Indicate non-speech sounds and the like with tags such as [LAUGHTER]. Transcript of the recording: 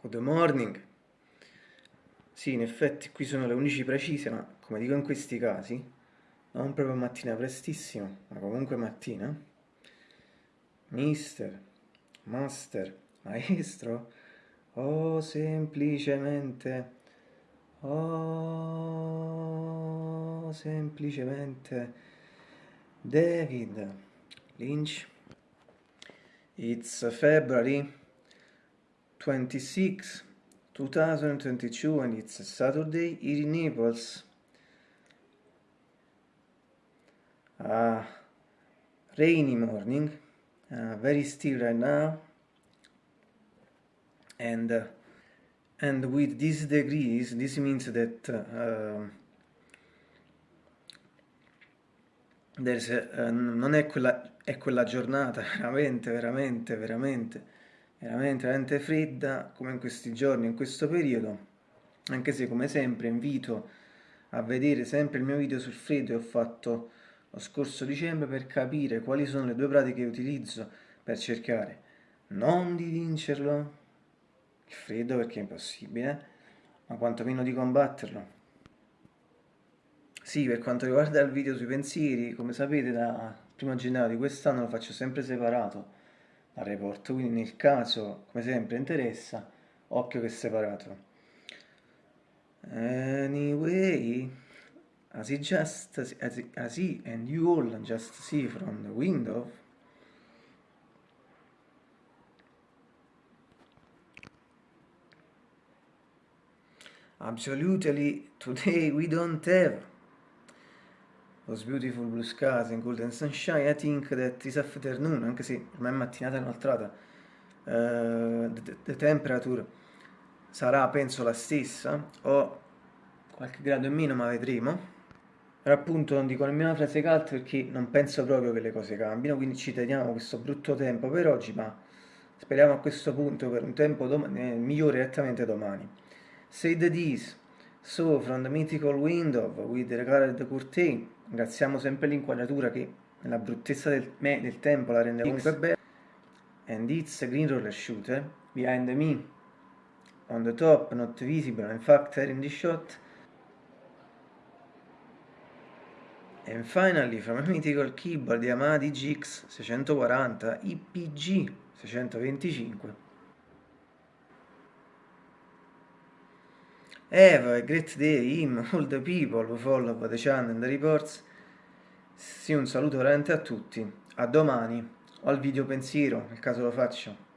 Good morning. Sì, in effetti qui sono le 11 precise, ma come dico in questi casi, non proprio mattina prestissimo, ma comunque mattina. Mister, master, maestro, o semplicemente, o semplicemente David Lynch. It's February 26, 2022 and it's a Saturday here in Naples. A rainy morning, uh, very still right now and uh, and with these degrees this means that uh, there's a, uh, non è quella, è quella giornata [LAUGHS] veramente veramente veramente veramente, veramente fredda come in questi giorni, in questo periodo, anche se come sempre invito a vedere sempre il mio video sul freddo che ho fatto lo scorso dicembre per capire quali sono le due pratiche che utilizzo per cercare non di vincerlo, il freddo perché è impossibile, ma quantomeno di combatterlo. Sì, per quanto riguarda il video sui pensieri, come sapete da 1 gennaio di quest'anno lo faccio sempre separato, al report, quindi nel caso, come sempre, interessa, occhio che è separato. Anyway, as he just, as, as he and you all just see from the window, absolutely today we don't have those beautiful blue skies and golden sunshine, I think that this afternoon, anche se ormai è mattinata inoltrata, uh, the, the temperature sarà penso la stessa, o qualche grado in meno, ma vedremo. Però appunto non dico nemmeno frase calde perché non penso proprio che le cose cambino, quindi ci teniamo questo brutto tempo per oggi, ma speriamo a questo punto per un tempo eh, migliore direttamente domani. Say the this, so from the mythical window with the colored curtain, Ringraziamo sempre l'inquadratura che nella bruttezza del, me, del tempo la rende comunque bella. And it's a green roller shooter. Behind me, on the top, not visible, in fact in the shot. And finally, from a mythical keyboard Yamaha DGX 640 IPG 625. Have a great day, him, [LAUGHS] all the people who follow the channel and the reports. Sì, un saluto veramente a tutti. A domani, o al video pensiero, nel caso lo faccio.